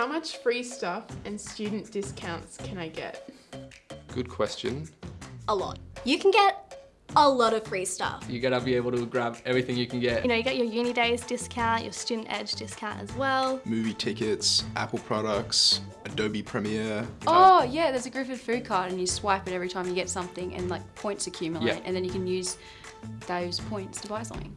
How much free stuff and student discounts can I get? Good question. A lot. You can get a lot of free stuff. You're gonna be able to grab everything you can get. You know, you get your UNiDAYS discount, your student edge discount as well. movie tickets, Apple products, Adobe Premiere. Oh yeah, there's a Griffith food card and you swipe it every time you get something and like points accumulate Yeah. and then you can use those points to buy something.